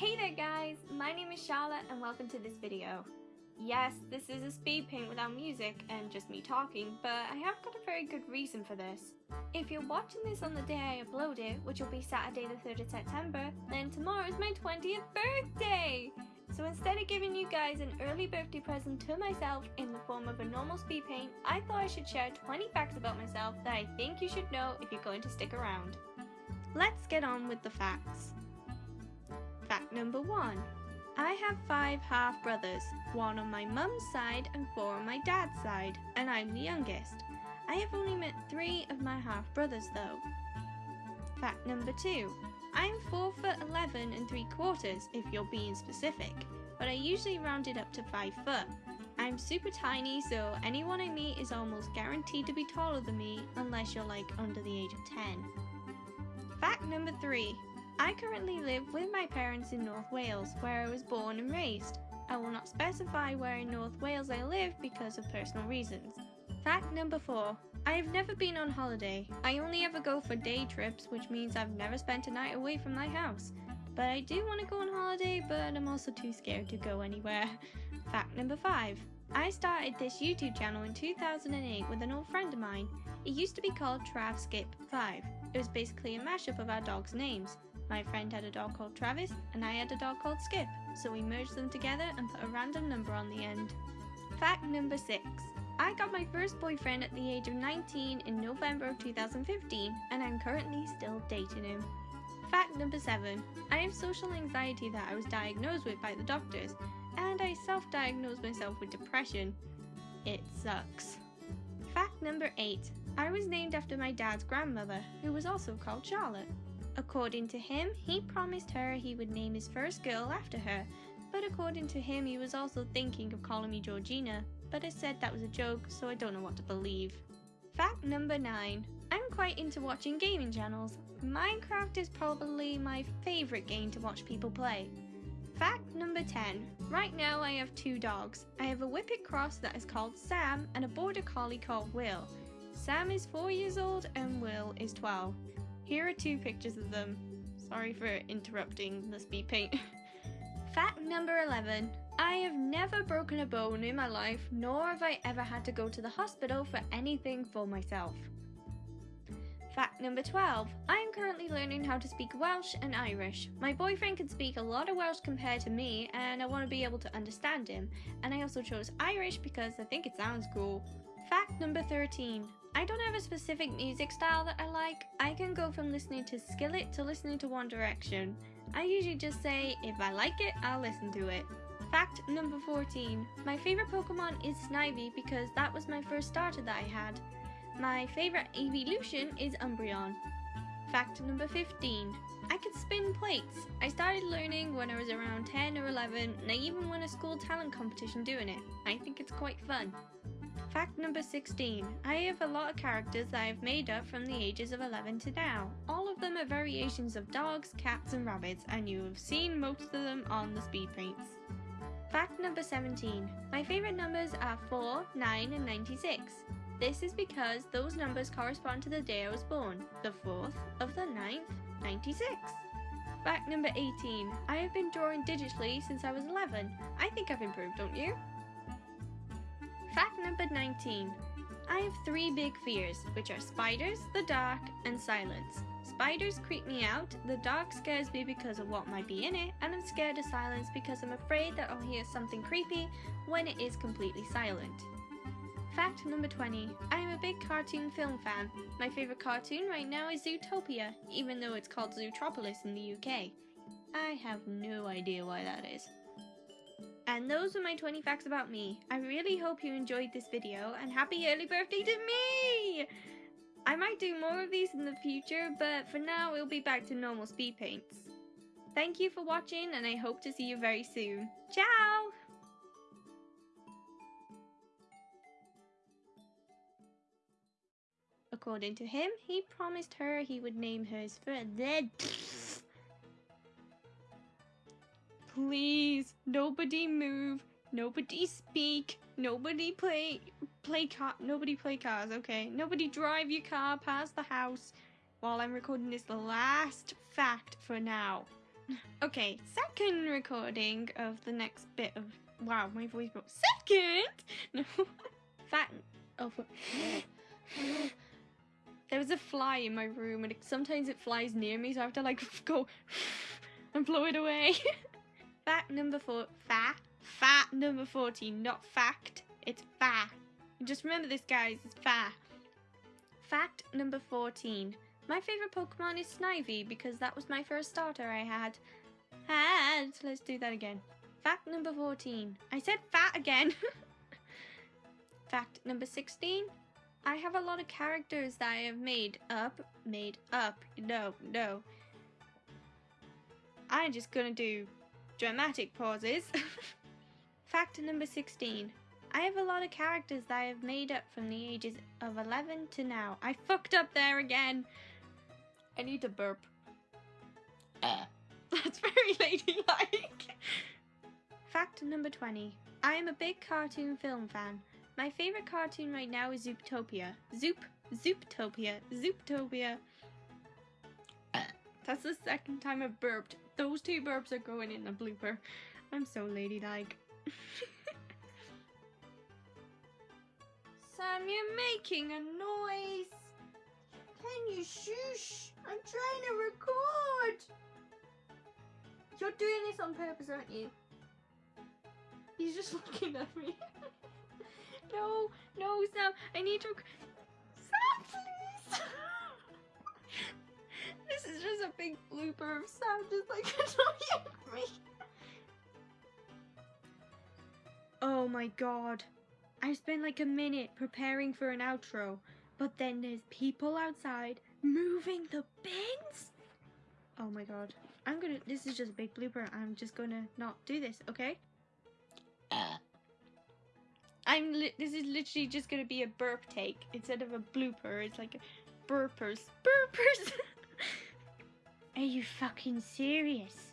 there guys, my name is Charlotte and welcome to this video. Yes, this is a speed paint without music and just me talking, but I have got a very good reason for this. If you're watching this on the day I upload it, which will be Saturday the 3rd of September, then tomorrow is my 20th birthday! So instead of giving you guys an early birthday present to myself in the form of a normal speed paint, I thought I should share 20 facts about myself that I think you should know if you're going to stick around. Let's get on with the facts. Number one. I have five half brothers, one on my mum's side and four on my dad's side, and I'm the youngest. I have only met three of my half brothers though. Fact number two. I'm 4 foot 11 and 3 quarters if you're being specific, but I usually round it up to 5 foot. I'm super tiny so anyone I meet is almost guaranteed to be taller than me unless you're like under the age of 10. Fact number 3. I currently live with my parents in North Wales, where I was born and raised. I will not specify where in North Wales I live because of personal reasons. Fact number 4. I have never been on holiday. I only ever go for day trips, which means I've never spent a night away from my house. But I do want to go on holiday, but I'm also too scared to go anywhere. Fact number 5. I started this YouTube channel in 2008 with an old friend of mine. It used to be called Trav Skip 5. It was basically a mashup of our dogs' names. My friend had a dog called Travis, and I had a dog called Skip, so we merged them together and put a random number on the end. Fact number 6. I got my first boyfriend at the age of 19 in November of 2015, and I'm currently still dating him. Fact number 7. I have social anxiety that I was diagnosed with by the doctors, and I self diagnosed myself with depression. It sucks. Fact number 8. I was named after my dad's grandmother, who was also called Charlotte. According to him, he promised her he would name his first girl after her, but according to him, he was also thinking of calling me Georgina, but I said that was a joke, so I don't know what to believe. Fact number 9. I'm quite into watching gaming channels. Minecraft is probably my favourite game to watch people play. Fact number 10. Right now I have two dogs. I have a Whippet Cross that is called Sam and a Border Collie called Will. Sam is 4 years old and Will is 12. Here are two pictures of them. Sorry for interrupting the speed paint. Fact number 11. I have never broken a bone in my life, nor have I ever had to go to the hospital for anything for myself. Fact number 12. I am currently learning how to speak Welsh and Irish. My boyfriend can speak a lot of Welsh compared to me, and I want to be able to understand him. And I also chose Irish because I think it sounds cool. Fact number 13. I don't have a specific music style that I like. I can go from listening to Skillet to listening to One Direction. I usually just say, if I like it, I'll listen to it. Fact number 14. My favourite Pokemon is Snivy because that was my first starter that I had. My favourite evolution is Umbreon. Fact number 15. I can spin plates. I started learning when I was around 10 or 11 and I even won a school talent competition doing it. I think it's quite fun. Fact number 16. I have a lot of characters that I've made up from the ages of 11 to now. All of them are variations of dogs, cats and rabbits and you have seen most of them on the speed paints. Fact number 17. My favourite numbers are 4, 9 and 96. This is because those numbers correspond to the day I was born, the 4th of the 9th, 96. Fact number 18. I have been drawing digitally since I was 11. I think I've improved, don't you? Fact number 19. I have three big fears, which are spiders, the dark, and silence. Spiders creep me out, the dark scares me because of what might be in it, and I'm scared of silence because I'm afraid that I'll hear something creepy when it is completely silent. Fact number 20. I am a big cartoon film fan. My favourite cartoon right now is Zootopia, even though it's called Zootropolis in the UK. I have no idea why that is. And those were my 20 facts about me. I really hope you enjoyed this video and happy early birthday to me! I might do more of these in the future, but for now we'll be back to normal speed paints. Thank you for watching and I hope to see you very soon. Ciao! According to him, he promised her he would name hers for the Please, nobody move. Nobody speak. Nobody play play car. Nobody play cars. Okay. Nobody drive your car past the house while I'm recording this last fact for now. Okay, second recording of the next bit of. Wow, my voice broke. Second? No. Fat. Oh, there was a fly in my room, and it, sometimes it flies near me, so I have to like go and blow it away. Fact number four. Fat. Fat number 14. Not fact. It's fa. Just remember this, guys. It's fa. Fact number 14. My favorite Pokemon is Snivy because that was my first starter I had. Had. Let's do that again. Fact number 14. I said fat again. Fact number 16. I have a lot of characters that I have made up. Made up. No, no. I'm just gonna do dramatic pauses. Fact number 16. I have a lot of characters that I have made up from the ages of 11 to now. I fucked up there again. I need to burp. Uh. That's very ladylike. Fact number 20. I am a big cartoon film fan. My favorite cartoon right now is Zooptopia. Zoop, Zooptopia, Zooptopia. That's the second time I've burped. Those two burps are going in the blooper. I'm so ladylike. Sam, you're making a noise. Can you shush? I'm trying to record. You're doing this on purpose, aren't you? He's just looking at me. no, no, Sam. I need to. Blooper of Sam just like annoying me. Oh my god. I spent like a minute preparing for an outro, but then there's people outside moving the bins. Oh my god. I'm gonna. This is just a big blooper. I'm just gonna not do this, okay? Uh. I'm. Li- this is literally just gonna be a burp take instead of a blooper. It's like a burpers. Burpers! Are you fucking serious?